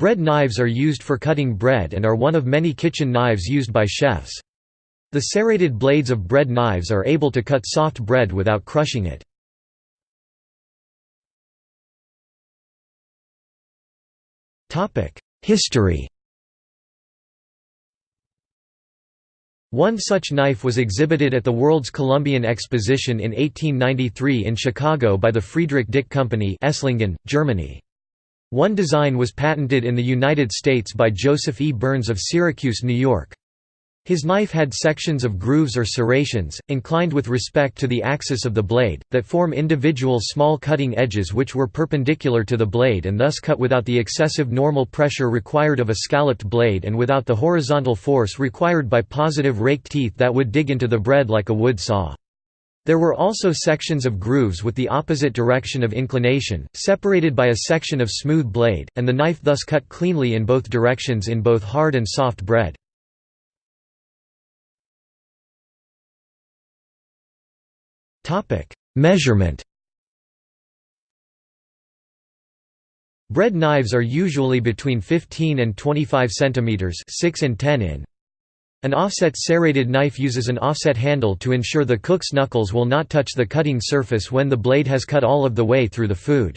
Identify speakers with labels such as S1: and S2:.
S1: Bread knives are used for cutting bread and are one of many kitchen knives used by chefs. The serrated blades of bread knives are able to cut soft bread without crushing it. History One such knife was exhibited at the World's Columbian Exposition in 1893 in Chicago by the Friedrich Dick Company Esslingen, Germany. One design was patented in the United States by Joseph E. Burns of Syracuse, New York. His knife had sections of grooves or serrations, inclined with respect to the axis of the blade, that form individual small cutting edges which were perpendicular to the blade and thus cut without the excessive normal pressure required of a scalloped blade and without the horizontal force required by positive rake teeth that would dig into the bread like a wood saw. There were also sections of grooves with the opposite direction of inclination, separated by a section of smooth blade, and the knife thus cut cleanly in both directions in both hard and soft bread. Measurement Bread knives are usually between 15 and 25 cm 6 and 10 in. An offset serrated knife uses an offset handle to ensure the cook's knuckles will not touch the cutting surface when the blade has cut all of the way through the food.